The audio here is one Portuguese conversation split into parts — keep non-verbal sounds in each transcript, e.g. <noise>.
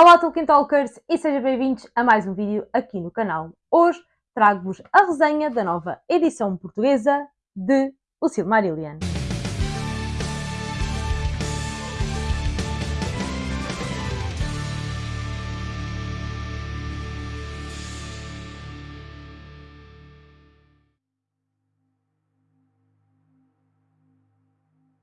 Olá Tolkien Talkers e sejam bem-vindos a mais um vídeo aqui no canal. Hoje trago-vos a resenha da nova edição portuguesa de O Silmarillion.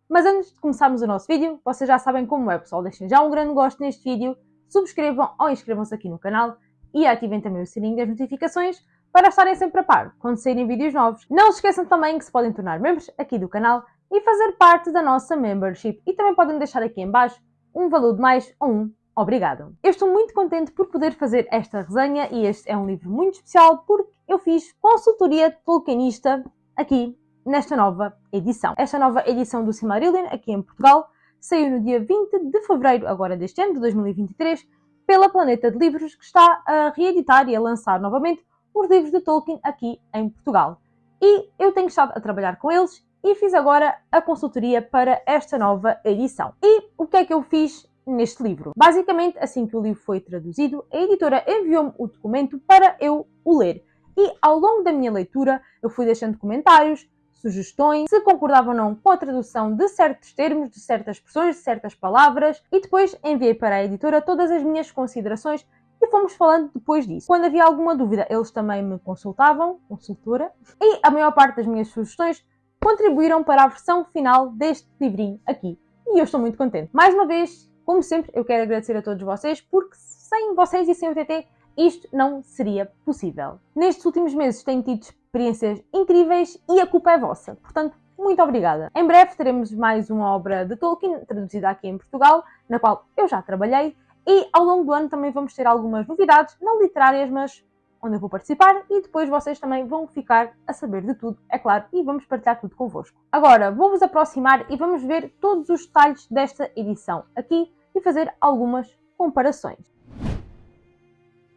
Mas antes de começarmos o nosso vídeo, vocês já sabem como é pessoal, deixem já um grande gosto neste vídeo, subscrevam ou inscrevam-se aqui no canal e ativem também o sininho das notificações para estarem sempre a par quando saírem vídeos novos. Não se esqueçam também que se podem tornar membros aqui do canal e fazer parte da nossa membership e também podem deixar aqui em baixo um valor de mais ou um obrigado. Eu estou muito contente por poder fazer esta resenha e este é um livro muito especial porque eu fiz consultoria tolkienista aqui nesta nova edição. Esta nova edição do Silmarillion, aqui em Portugal, saiu no dia 20 de fevereiro, agora deste ano, de 2023, pela Planeta de Livros, que está a reeditar e a lançar novamente os livros de Tolkien aqui em Portugal. E eu tenho estado a trabalhar com eles e fiz agora a consultoria para esta nova edição. E o que é que eu fiz neste livro? Basicamente, assim que o livro foi traduzido, a editora enviou-me o documento para eu o ler. E ao longo da minha leitura, eu fui deixando comentários, sugestões, se concordava ou não com a tradução de certos termos, de certas expressões, de certas palavras e depois enviei para a editora todas as minhas considerações e fomos falando depois disso. Quando havia alguma dúvida, eles também me consultavam, consultora, e a maior parte das minhas sugestões contribuíram para a versão final deste livrinho aqui. E eu estou muito contente. Mais uma vez, como sempre, eu quero agradecer a todos vocês, porque sem vocês e sem o TT, isto não seria possível. Nestes últimos meses tenho tido experiências incríveis e a culpa é vossa. Portanto, muito obrigada. Em breve teremos mais uma obra de Tolkien traduzida aqui em Portugal, na qual eu já trabalhei, e ao longo do ano também vamos ter algumas novidades, não literárias, mas onde eu vou participar e depois vocês também vão ficar a saber de tudo, é claro, e vamos partilhar tudo convosco. Agora, vou-vos aproximar e vamos ver todos os detalhes desta edição aqui e fazer algumas comparações.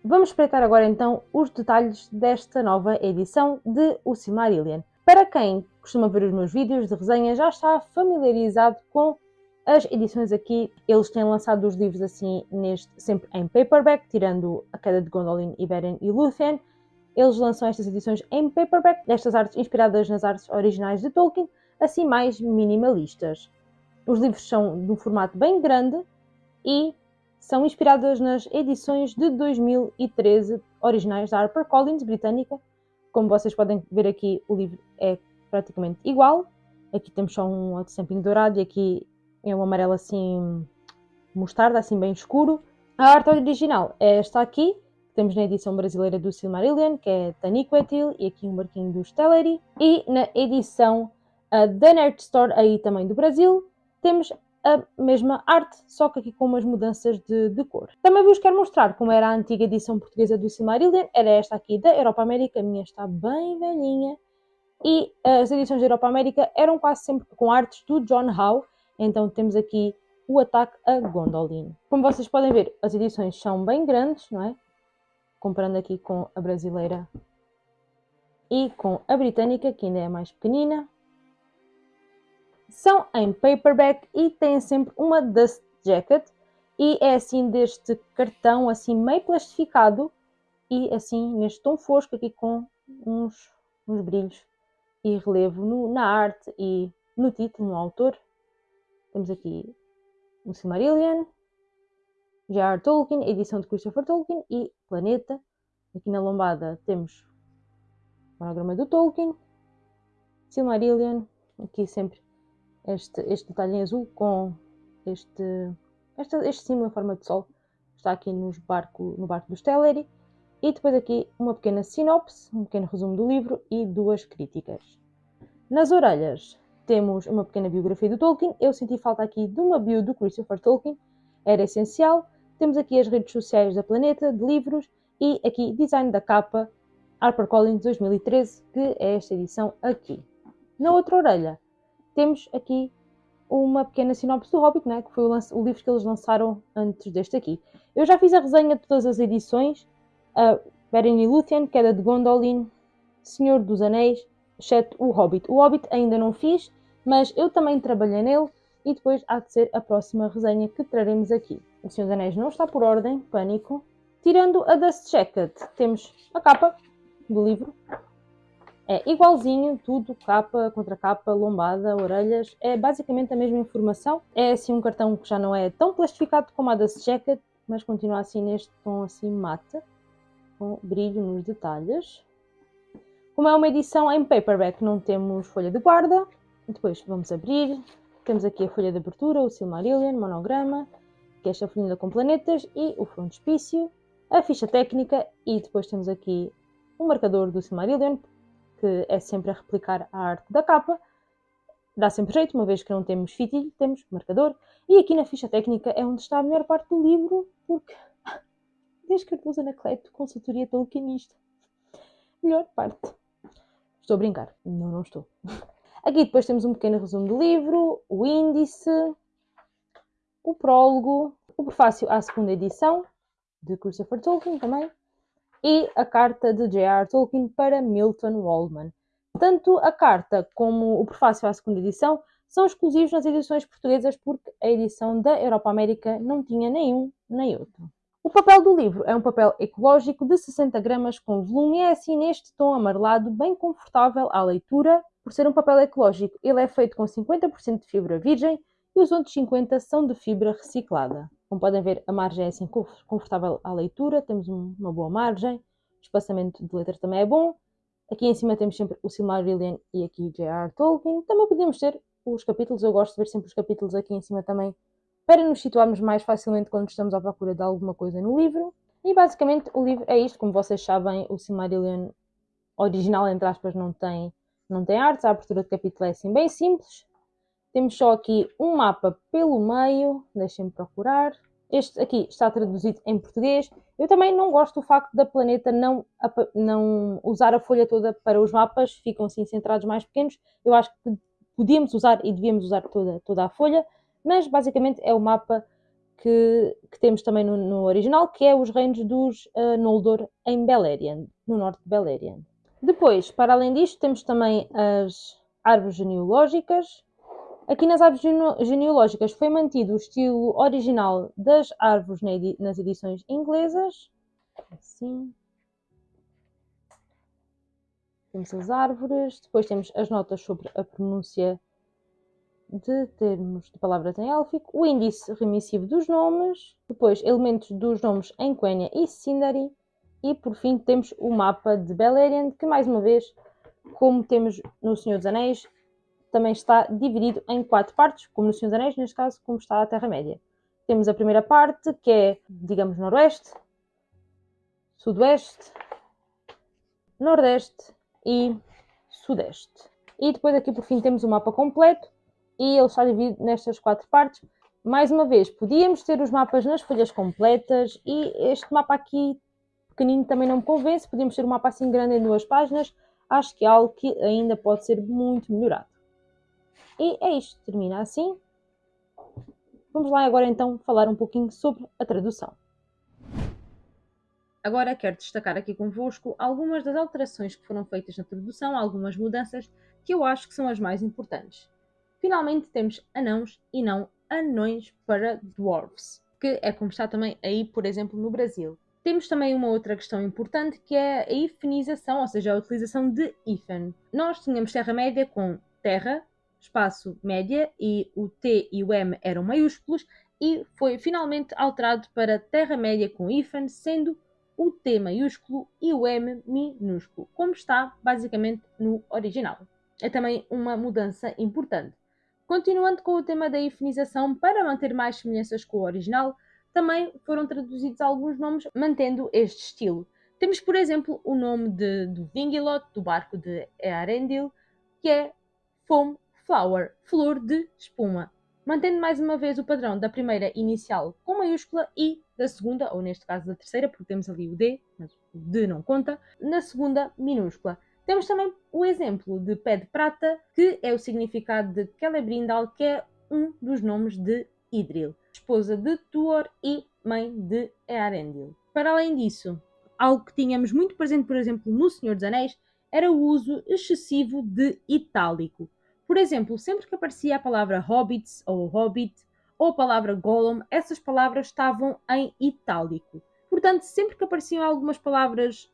Vamos espreitar agora então os detalhes desta nova edição de O Silmarillion. Para quem costuma ver os meus vídeos de resenha já está familiarizado com as edições aqui. Eles têm lançado os livros assim neste, sempre em paperback, tirando A Queda de Gondolin, Iberian e Lúthien. Eles lançam estas edições em paperback, destas artes inspiradas nas artes originais de Tolkien, assim mais minimalistas. Os livros são de um formato bem grande e são inspiradas nas edições de 2013 originais da HarperCollins britânica. Como vocês podem ver aqui, o livro é praticamente igual. Aqui temos só um outstamping dourado e aqui é um amarelo assim mostarda, assim bem escuro. A arte original é esta aqui, que temos na edição brasileira do Silmarillion, que é Taniquetil, e aqui um marquinho do Stellary. E na edição uh, da Nerd Store, aí também do Brasil, temos a mesma arte, só que aqui com umas mudanças de, de, cor. Também vos quero mostrar como era a antiga edição portuguesa do Silmarillion, era esta aqui da Europa América, a minha está bem velhinha, e as edições da Europa América eram quase sempre com artes do John Howe, então temos aqui o ataque a Gondolin. Como vocês podem ver, as edições são bem grandes, não é? Comparando aqui com a brasileira e com a britânica, que ainda é mais pequenina. São em paperback e têm sempre uma dust jacket e é assim deste cartão assim meio plastificado e assim neste tom fosco aqui com uns, uns brilhos e relevo no, na arte e no título, no autor. Temos aqui o Silmarillion, J.R. Tolkien, edição de Christopher Tolkien e Planeta. Aqui na lombada temos o monograma do Tolkien, Silmarillion, aqui sempre este, este detalhe em azul com este, este, este símbolo em forma de sol está aqui nos barco, no barco do Stellary e depois aqui uma pequena sinopse, um pequeno resumo do livro e duas críticas. Nas orelhas temos uma pequena biografia do Tolkien, eu senti falta aqui de uma bio do Christopher Tolkien, era essencial. Temos aqui as redes sociais da Planeta, de livros e aqui design da capa HarperCollins 2013, que é esta edição aqui. Na outra orelha temos aqui uma pequena sinopse do Hobbit, né, que foi o, o, livro que eles lançaram antes deste aqui. Eu já fiz a resenha de todas as edições, Beren e Lúthien, Queda de Gondolin, Senhor dos Anéis, exceto o Hobbit. O Hobbit ainda não fiz, mas eu também trabalhei nele e depois há de ser a próxima resenha que traremos aqui. O Senhor dos Anéis não está por ordem, pânico. Tirando a Dust Jacket, temos a capa do livro. É igualzinho, tudo, capa, contra capa, lombada, orelhas. É basicamente a mesma informação. É assim um cartão que já não é tão plastificado como a Dust Jacket, mas continua assim neste tom assim mate, com brilho nos detalhes. Como é uma edição em paperback, não temos folha de guarda. Depois vamos abrir. Temos aqui a folha de abertura, o Silmarillion, monograma, que é esta folhinha com planetas e o frontispício, a ficha técnica e depois temos aqui um marcador do Silmarillion, que é sempre a replicar a arte da capa. Dá sempre jeito, uma vez que não temos fitilho, temos marcador. E aqui na ficha técnica é onde está a melhor parte do livro, porque <laughs> desde Cardoso Anacleto, consultoria tolkienista. Melhor parte. Estou a brincar. Não, não estou. <laughs> Aqui depois temos um pequeno resumo do livro, o índice, o prólogo, o prefácio à segunda edição, de Christopher Tolkien também, e a carta de J.R. Tolkien para Milton Waldman. Tanto a carta como o prefácio à segunda edição são exclusivos nas edições portuguesas porque a edição da Europa América não tinha nenhum nem outro. O papel do livro é um papel ecológico de 60 gramas com volume e é assim neste tom amarelado bem confortável à leitura. Por ser um papel ecológico, ele é feito com 50% de fibra virgem e os outros 50% são de fibra reciclada. Como podem ver, a margem é assim confortável à leitura, temos uma boa margem, o espaçamento de letras também é bom. Aqui em cima temos sempre o Silmarillion e aqui J.R. Tolkien. Também podemos ter os capítulos, eu gosto de ver sempre os capítulos aqui em cima também para nos situarmos mais facilmente quando estamos à procura de alguma coisa no livro. E basicamente o livro é isto, como vocês sabem, o Silmarillion original, entre aspas, não tem, não tem artes, a abertura de capítulo é assim bem simples. Temos só aqui um mapa pelo meio, deixem-me procurar. Este aqui está traduzido em português. Eu também não gosto do facto da planeta não, não usar a folha toda para os mapas, ficam assim centrados mais pequenos. Eu acho que podíamos usar e devíamos usar toda, toda a folha, mas basicamente é o mapa que, que temos também no, no, original, que é os reinos dos uh, Noldor em Beleriand, no norte de Beleriand. Depois, para além disto, temos também as árvores genealógicas. Aqui nas árvores genealógicas foi mantido o estilo original das árvores nas edições inglesas. Assim. Temos as árvores, depois temos as notas sobre a pronúncia de termos de palavras em élfico, o índice remissivo dos nomes, depois elementos dos nomes em Quenya e Sindari, e por fim temos o mapa de Beleriand, que mais uma vez, como temos no Senhor dos Anéis, também está dividido em quatro partes, como no Senhor dos Anéis, neste caso, como está a Terra-média. Temos a primeira parte, que é, digamos, noroeste, sudoeste, nordeste e sudeste. E depois aqui por fim temos o mapa completo, e ele está dividido nestas quatro partes. Mais uma vez, podíamos ter os mapas nas folhas completas e este mapa aqui pequenino também não me convence. Podíamos ter um mapa assim grande em duas páginas. Acho que é algo que ainda pode ser muito melhorado. E é isto, termina assim. Vamos lá agora então falar um pouquinho sobre a tradução. Agora quero destacar aqui convosco algumas das alterações que foram feitas na tradução, algumas mudanças que eu acho que são as mais importantes. Finalmente temos anãos e não anões para dwarves, que é como está também aí, por exemplo, no Brasil. Temos também uma outra questão importante que é a ifenização, ou seja, a utilização de hífen. Nós tínhamos Terra-média com terra, espaço média e o T e o M eram maiúsculos e foi finalmente alterado para Terra-média com hífen, sendo o T maiúsculo e o M minúsculo, como está basicamente no original. É também uma mudança importante. Continuando com o tema da ifinização, para manter mais semelhanças com o original, também foram traduzidos alguns nomes mantendo este estilo. Temos, por exemplo, o nome de, do Vingilot, do barco de Earendil, que é Foam Flower, flor de espuma, mantendo mais uma vez o padrão da primeira inicial com maiúscula e da segunda, ou neste caso da terceira, porque temos ali o D, mas o D não conta, na segunda minúscula. Temos também o exemplo de pé de prata, que é o significado de Celebrindal, que é um dos nomes de Idril, esposa de Tuor e mãe de Earendil. Para além disso, algo que tínhamos muito presente, por exemplo, no Senhor dos Anéis, era o uso excessivo de itálico. Por exemplo, sempre que aparecia a palavra hobbits ou hobbit ou a palavra golem, essas palavras estavam em itálico. Portanto, sempre que apareciam algumas palavras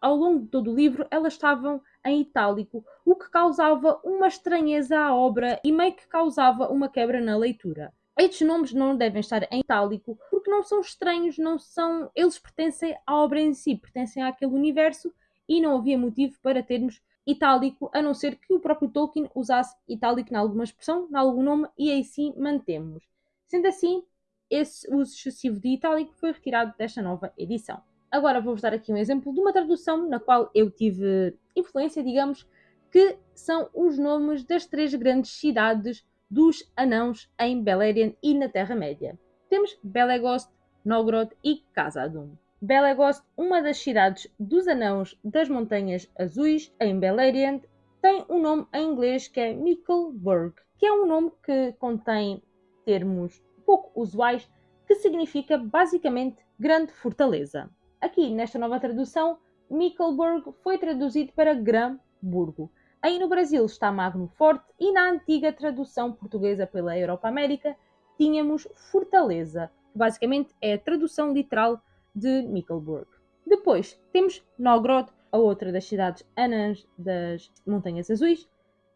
ao longo de todo o livro, elas estavam em itálico, o que causava uma estranheza à obra e meio que causava uma quebra na leitura. Estes nomes não devem estar em itálico porque não são estranhos, não são. Eles pertencem à obra em si, pertencem àquele universo e não havia motivo para termos itálico, a não ser que o próprio Tolkien usasse itálico em alguma expressão, em algum nome, e aí sim mantemos. Sendo assim, esse uso excessivo de itálico foi retirado desta nova edição. Agora vou-vos dar aqui um exemplo de uma tradução na qual eu tive influência, digamos, que são os nomes das três grandes cidades dos anãos em Beleriand e na Terra-média. Temos Belegost, Nogrod e Khazad-dûm. Belegost, uma das cidades dos anãos das Montanhas Azuis, em Beleriand, tem um nome em inglês que é Mickleburg, que é um nome que contém termos pouco usuais que significa basicamente grande fortaleza. Aqui, nesta nova tradução, Mickleburg foi traduzido para Gran-burgo. Aí no Brasil está Magno Forte e na antiga tradução portuguesa pela Europa América tínhamos Fortaleza, que basicamente é a tradução literal de Mickleburg. Depois temos Nogrod, a outra das cidades anãs das Montanhas Azuis,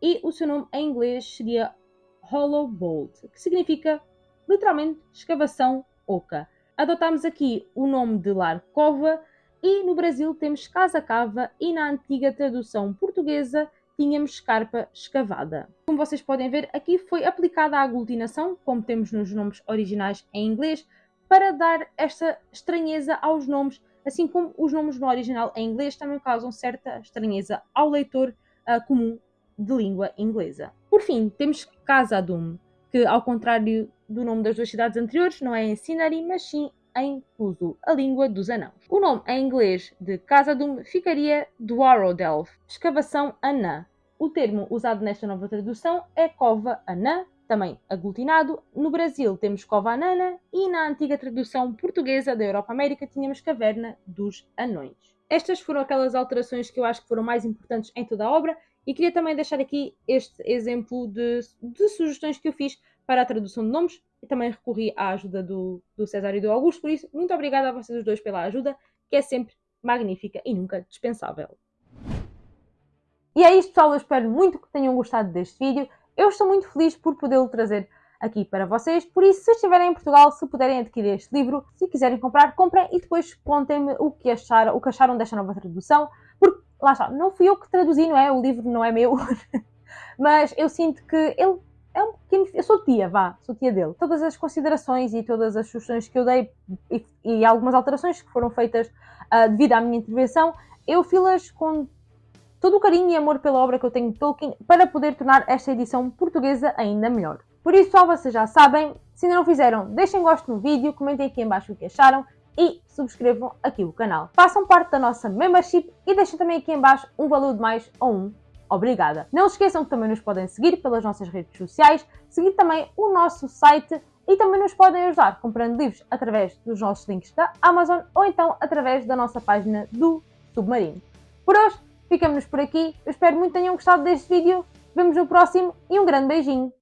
e o seu nome em inglês seria Hollow Bolt, que significa literalmente escavação oca. Adotámos aqui o nome de Lar Cova e no Brasil temos Casa Cava e na antiga tradução portuguesa tínhamos escarpa escavada. Como vocês podem ver, aqui foi aplicada a aglutinação, como temos nos nomes originais em inglês, para dar esta estranheza aos nomes, assim como os nomes no original em inglês também causam certa estranheza ao leitor uh, comum de língua inglesa. Por fim, temos Casa Doom, que ao contrário do nome das duas cidades anteriores, não é em Sinari, mas sim em Uso, a língua dos anãos. O nome em inglês de Casa Doom ficaria Dwarrodelf, escavação anã. O termo usado nesta nova tradução é cova anã, também aglutinado. No Brasil temos cova anana e na antiga tradução portuguesa da Europa América tínhamos caverna dos anões. Estas foram aquelas alterações que eu acho que foram mais importantes em toda a obra e queria também deixar aqui este exemplo de, de sugestões que eu fiz para a tradução de nomes e também recorri à ajuda do, do César e do Augusto, por isso, muito obrigada a vocês dois pela ajuda, que é sempre magnífica e nunca dispensável. E é isto, pessoal. Eu espero muito que tenham gostado deste vídeo. Eu estou muito feliz por podê-lo trazer aqui para vocês. Por isso, se estiverem em Portugal, se puderem adquirir este livro, se quiserem comprar, comprem e depois contem-me o que acharam, o que acharam desta nova tradução. Porque, lá está, não fui eu que traduzi, não é? O livro não é meu. <laughs> Mas eu sinto que ele é um pequeno. Eu sou tia, vá, sou tia dele. Todas as considerações e todas as sugestões que eu dei e, e algumas alterações que foram feitas uh, devido à minha intervenção, eu fiz-las com todo o carinho e amor pela obra que eu tenho de Tolkien para poder tornar esta edição portuguesa ainda melhor. Por isso, pessoal, vocês já sabem, se ainda não fizeram, deixem gosto no vídeo, comentem aqui em baixo o que acharam e subscrevam aqui o canal. Façam parte da nossa membership e deixem também aqui em baixo um valor de mais ou um obrigada. Não se esqueçam que também nos podem seguir pelas nossas redes sociais, seguir também o nosso site e também nos podem ajudar comprando livros através dos nossos links da Amazon ou então através da nossa página do Submarino. Por hoje, ficamos por aqui. Eu espero muito que tenham gostado deste vídeo. Vemos no próximo e um grande beijinho.